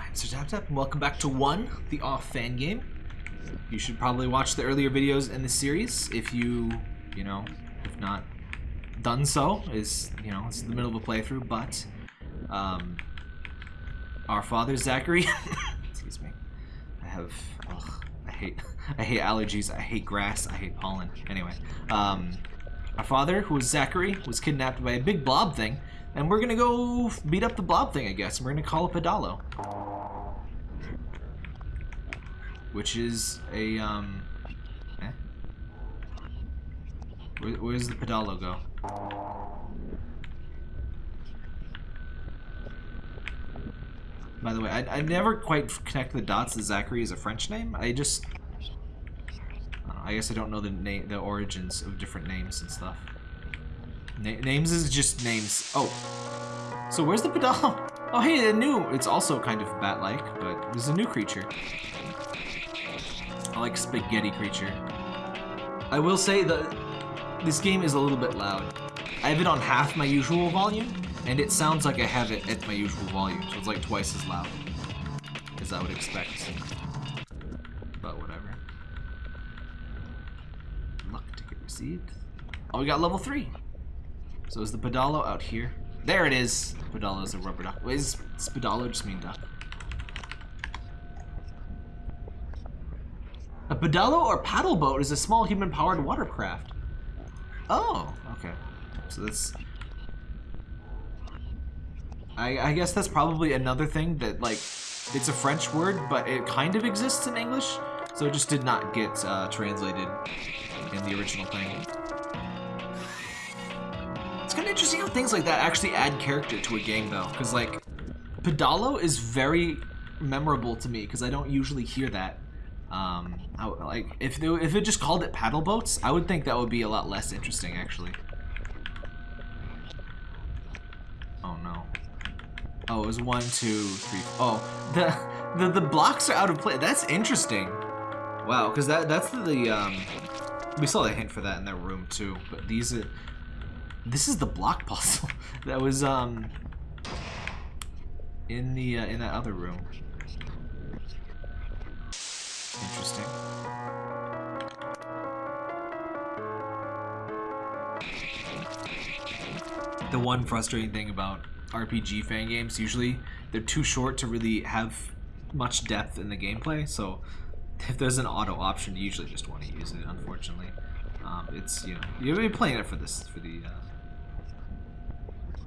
I'm Mr. Tap Tap, and welcome back to One, the off fan game. You should probably watch the earlier videos in the series if you, you know, if not done so. Is you know, it's the middle of a playthrough, but um, our father Zacharie. excuse me. I have. Ugh, I hate. I hate allergies. I hate grass. I hate pollen. Anyway, um, our father, who was Zacharie, was kidnapped by a big blob thing, and we're gonna go beat up the blob thing, I guess. And we're gonna call it Pedalo, which is a um. Eh? Where, where does the Pedalo go? By the way, I, I never quite connect the dots that Zacharie is a French name. I just... I, I guess I don't know the name, the origins of different names and stuff. Na names is just names. Oh. So where's the pedal? Oh, hey, a new... It's also kind of bat-like, but there's a new creature. Like spaghetti creature. I will say that this game is a little bit loud. I have it on half my usual volume, and it sounds like I have it at my usual volume, so it's like twice as loud as I would expect. But whatever. Luck ticket received. Oh, we got level 3. So is the Pedalo out here? There it is! Pedalo is a rubber duck. Is, Pedalo just mean duck? A pedalo or paddle boat is a small human-powered watercraft. Oh, okay. So that's I, I guess that's probably another thing that, like, it's a French word, but it kind of exists in English, so it just did not get uh, translated in the original thing. It's kind of interesting how things like that actually add character to a game, though, because, like, Pedalo is very memorable to me, because I don't usually hear that. Um, I, like, if, they, if it just called it paddle boats, I would think that would be a lot less interesting, actually. Oh, no. Oh, it was one, two, three. Oh, the the the blocks are out of place. That's interesting. Wow, because that that's the um. We saw a hint for that in that room too. But these are. This is the block puzzle that was um. In the uh, in that other room. Interesting. The one frustrating thing about RPG fan games, usually they're too short to really have much depth in the gameplay. So if there's an auto option, you usually just want to use it. Unfortunately, um, it's you know you're really playing it for this for the. Uh...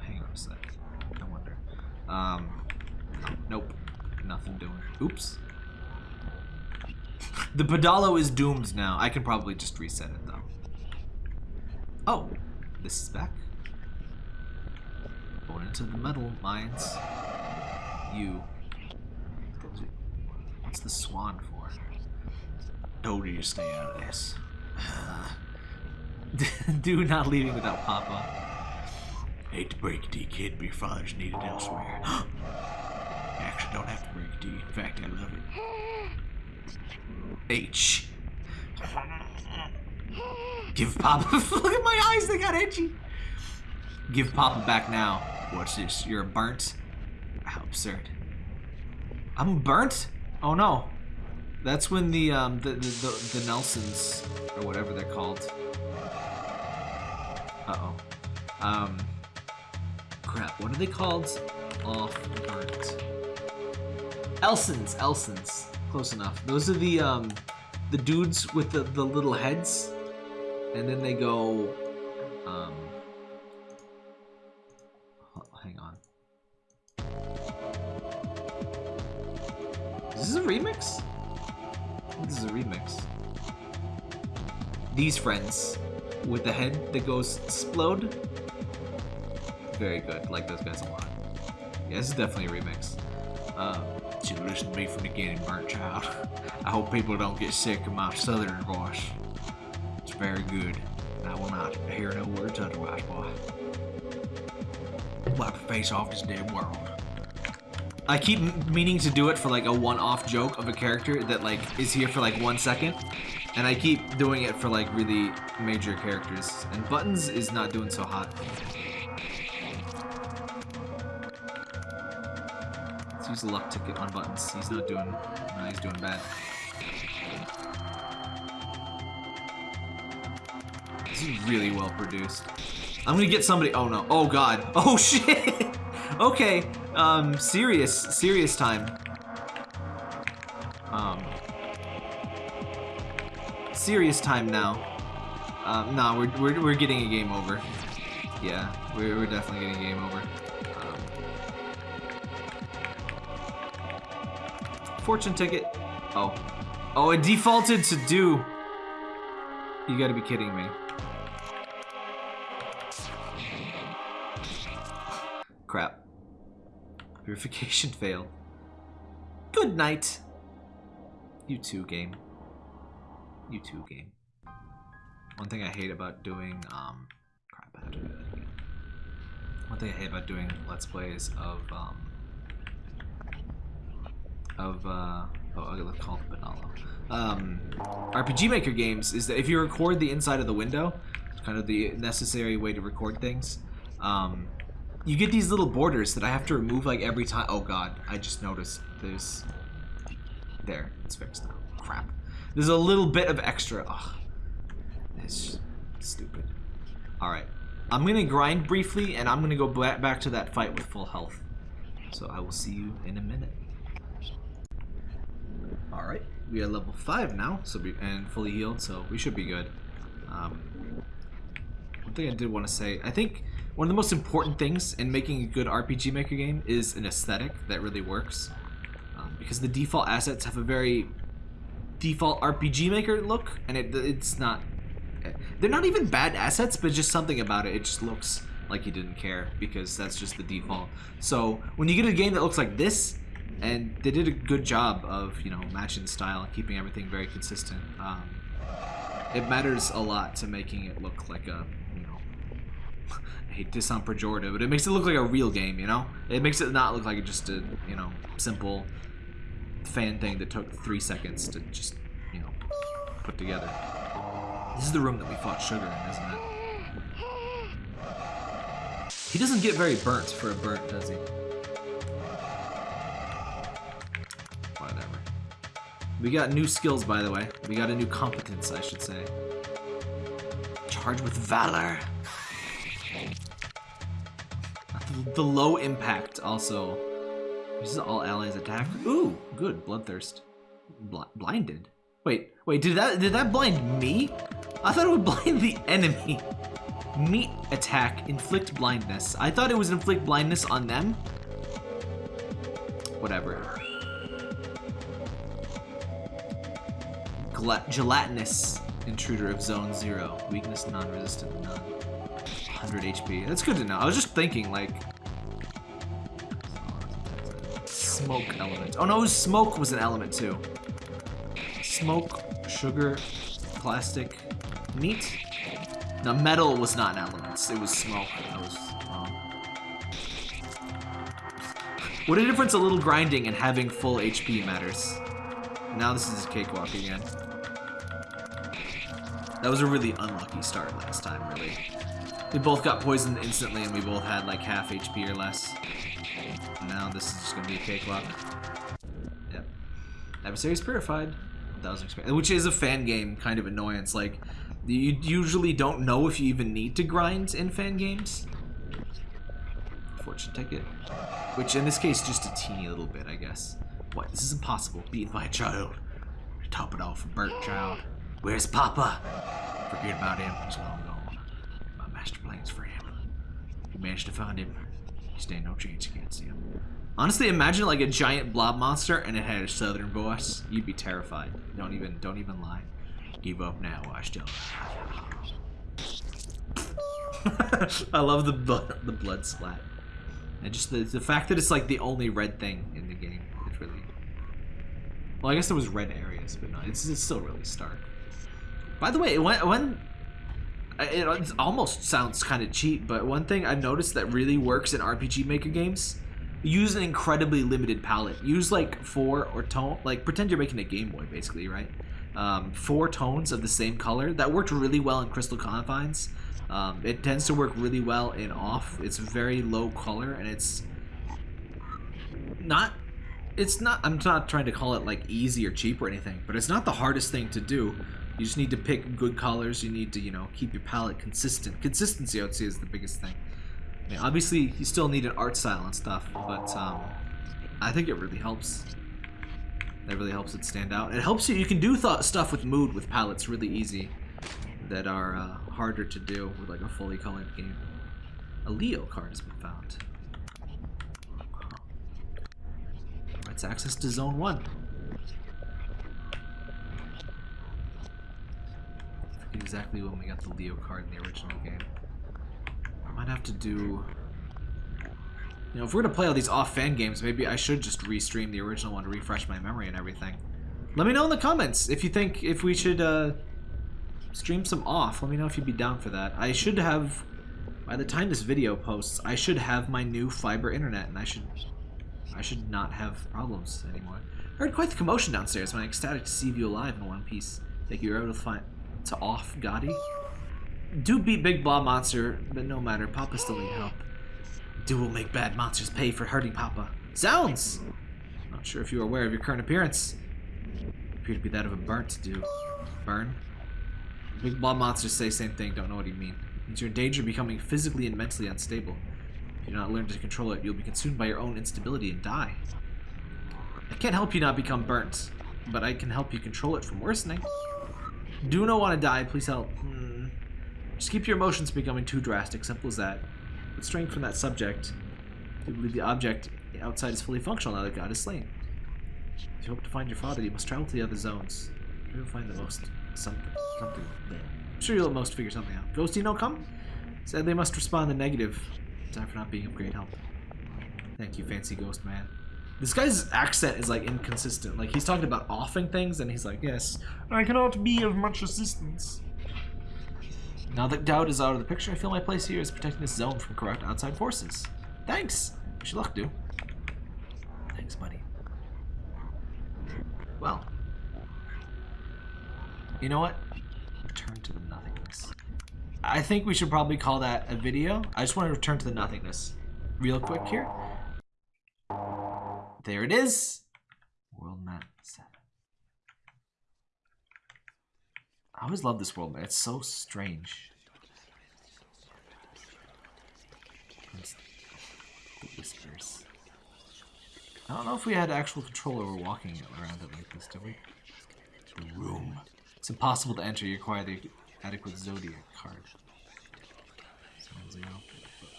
Hang on a sec. I wonder. Um, nope, nothing doing. Oops. The Pedalo is doomed now. I can probably just reset it though. Oh, this is back. Going into the metal mines. You. What's the swan for? Told you stay out of this. Do not leaving without Papa. Hate to break it to you, kid, but your father's needed elsewhere. Actually, don't have to break it to you. In fact, I love it. H. Give Papa. Look at my eyes, they got itchy. Give Papa back now. What's this? You're burnt? How absurd. I'm burnt? Oh no. That's when the um the the, the, the Nelsons or whatever they're called. Uh oh. Um. Crap. What are they called? Off burnt. Elsons. Elsons. Close enough. Those are the um the dudes with the the little heads, and then they go um. Hang on. Is this a remix? This is a remix. These friends with the head that goes explode. Very good. Like those guys a lot. Yeah, this is definitely a remix. Uh, you listen to me from the beginning, burnt child. I hope people don't get sick of my southern voice. It's very good. I will not hear no words otherwise, boy. Wipe the face off this dead world. I keep meaning to do it for like a one-off joke of a character that like is here for like one second. And I keep doing it for like really major characters. And Buttons is not doing so hot. A luck ticket on buttons. He's not doing... No, he's doing bad. This is really well produced. I'm gonna get somebody... Oh, no. Oh, God. Oh, shit! okay. Um, serious. Serious time. Um... Serious time now. Um, nah, we're, we're, we're getting a game over. Yeah, we're, we're definitely getting a game over. Fortune ticket. Oh. Oh, it defaulted to do. You gotta be kidding me. Crap. Verification failed. Good night. You too, game. You too, game. One thing I hate about doing, um, crap, I to do that again. One thing I hate about doing Let's Plays of, um, of, uh, oh, let's call it Banalo. Um, RPG Maker games is that if you record the inside of the window, it's kind of the necessary way to record things, um, you get these little borders that I have to remove like every time. Oh god, I just noticed there's, there, it's fixed now. Crap. There's a little bit of extra, ugh. It's stupid. Alright. I'm gonna grind briefly, and I'm gonna go back to that fight with full health. So I will see you in a minute. Alright, we are level 5 now, so we, and fully healed, so we should be good. Um, one thing I did want to say, I think one of the most important things in making a good RPG Maker game is an aesthetic that really works. Um, because the default assets have a very default RPG Maker look, and it, it's not they're not even bad assets, but just something about it. It just looks like you didn't care because that's just the default. So when you get a game that looks like this, and they did a good job of you know matching style and keeping everything very consistent. Um, it matters a lot to making it look like a you know. I hate to sound pejorative, but it makes it look like a real game. You know, it makes it not look like just a you know simple fan thing that took three seconds to just you know put together. This is the room that we fought Sugar in, isn't it? He doesn't get very burnt for a burnt, does he? We got new skills, by the way. We got a new competence, I should say. Charged with Valor. The low impact also. This is all allies attack. Ooh, good. Bloodthirst. Bl blinded. Wait, wait, did that did that blind me? I thought it would blind the enemy. Meat attack, inflict blindness. I thought it was inflict blindness on them. Whatever. Gelatinous intruder of zone zero. Weakness non-resistant none. 100 HP. That's good to know. I was just thinking like smoke element. Oh no, smoke was an element too. Smoke, sugar, plastic, Meat? Now metal was not an element. It was smoke. Was wrong. What a difference a little grinding and having full HP matters. Now this is a cakewalk again. That was a really unlucky start last time, really. We both got poisoned instantly and we both had like half HP or less. Now this is just gonna be a cakewalk. Yep. Adversaries purified. 1000 experience. Which is a fan game kind of annoyance. Like, you usually don't know if you even need to grind in fan games. Fortune ticket. Which in this case, just a teeny little bit, I guess. What? This is impossible. Beaten by a child. To top it off, a burnt child. Where's Papa? Forget about him. He's long gone. My master plans for him. You managed to find him. You stand no chance against him. Honestly, imagine like a giant blob monster and it had a southern voice. You'd be terrified. Don't even, don't even lie. Give up now, I still. I love the blood, the blood splat, and just the the fact that it's like the only red thing in the game. It's really. Well, I guess there was red areas, but no, it's, it's still really stark. By the way, when when it almost sounds kind of cheap, but one thing I've noticed that really works in RPG Maker games, use an incredibly limited palette. Use like four or tone, like pretend you're making a Game Boy, basically, right? um, four tones of the same color. That worked really well in Crystal Confines. Um, it tends to work really well in off. It's very low color and it's not it's not I'm not trying to call it like easy or cheap or anything, but it's not the hardest thing to do. You just need to pick good colors. You need to, you know, keep your palette consistent. Consistency, I would say, is the biggest thing. I mean, obviously, you still need an art style and stuff, but um, I think it really helps. That really helps it stand out. It helps you. You can do stuff with mood with palettes really easy that are uh, harder to do with like a fully colored game. A Leo card has been found. Let's access to Zone 1. Exactly when we got the Leo card in the original game. I might have to do... You know, if we're gonna play all these off-fan games, maybe I should just restream the original one to refresh my memory and everything. Let me know in the comments if you think if we should uh, stream some off. Let me know if you'd be down for that. I should have, by the time this video posts, I should have my new fiber internet, and I should, I should not have problems anymore. I heard quite the commotion downstairs when I ecstatic to see you alive in one piece. Thank you, you're able to find to off Gotti. Do beat Big Blob Monster, but no matter, Papa still need help. Do will make bad monsters pay for hurting Papa. Sounds! Not sure if you are aware of your current appearance. Appear to be that of a burnt do. Burn? Big Blob Monsters say same thing, don't know what you mean. Means you're in danger of becoming physically and mentally unstable. If you do not learn to control it, you'll be consumed by your own instability and die. I can't help you not become burnt, but I can help you control it from worsening. Do not want to die, please help. Hmm. Just keep your emotions becoming too drastic, simple as that. But straying from that subject, you believe the object outside is fully functional now that God is slain. If you hope to find your father, you must travel to the other zones. You'll find the most something. something there. I'm sure you'll at most figure something out. Ghosty no come? Said they must respond in negative. Time for not being of great help. Thank you, fancy ghost man. This guy's accent is like inconsistent. Like he's talking about offing things and he's like, yes, I cannot be of much assistance. Now that doubt is out of the picture, I feel my place here is protecting this zone from corrupt outside forces. Thanks. Wish you luck, dude. Thanks, buddy. Well. You know what? Return to the nothingness. I think we should probably call that a video. I just want to return to the nothingness real quick here. There it is. World map 7. I always love this world map. It's so strange. Whispers. I don't know if we had actual control over walking around it like this, did we? The room. It's impossible to enter. You require the adequate zodiac card.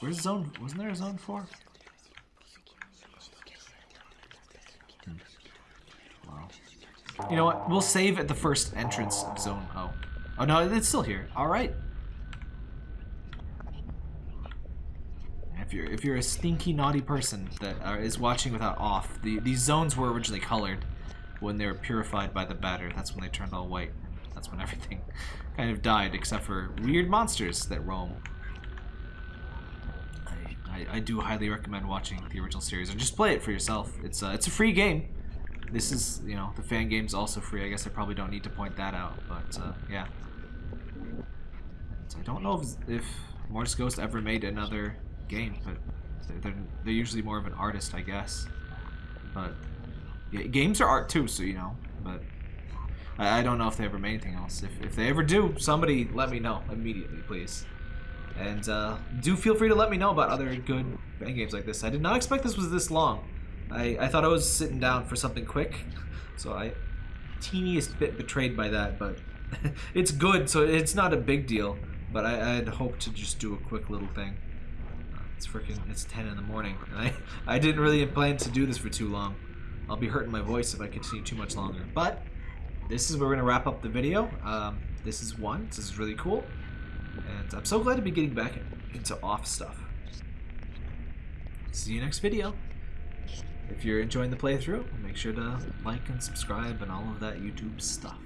Where's zone? Wasn't there a zone four? You know what? We'll save at the first entrance of Zone O. Oh, no, it's still here. All right. If you're if you're a stinky naughty person that uh, is watching without off, the these zones were originally colored when they were purified by the batter. That's when they turned all white. That's when everything kind of died, except for weird monsters that roam. I, I, I do highly recommend watching the original series, or just play it for yourself. It's uh, it's a free game. This is, you know, the fan game's also free. I guess I probably don't need to point that out, but uh, yeah. So I don't know if, if Mortis Ghost ever made another game, but they're, they're usually more of an artist, I guess. But yeah, games are art too, so you know. But I, I don't know if they ever made anything else. If, if they ever do, somebody let me know immediately, please. And uh, do feel free to let me know about other good fan games like this. I did not expect this was this long. I, I thought I was sitting down for something quick, so I teeniest bit betrayed by that, but it's good, so it's not a big deal. But I, I'd hoped to just do a quick little thing. It's freaking, it's 10 in the morning. and I, I didn't really plan to do this for too long. I'll be hurting my voice if I continue too much longer. But this is where we're going to wrap up the video. Um, this is one. This is really cool. And I'm so glad to be getting back into off stuff. See you next video. If you're enjoying the playthrough, make sure to like and subscribe and all of that YouTube stuff.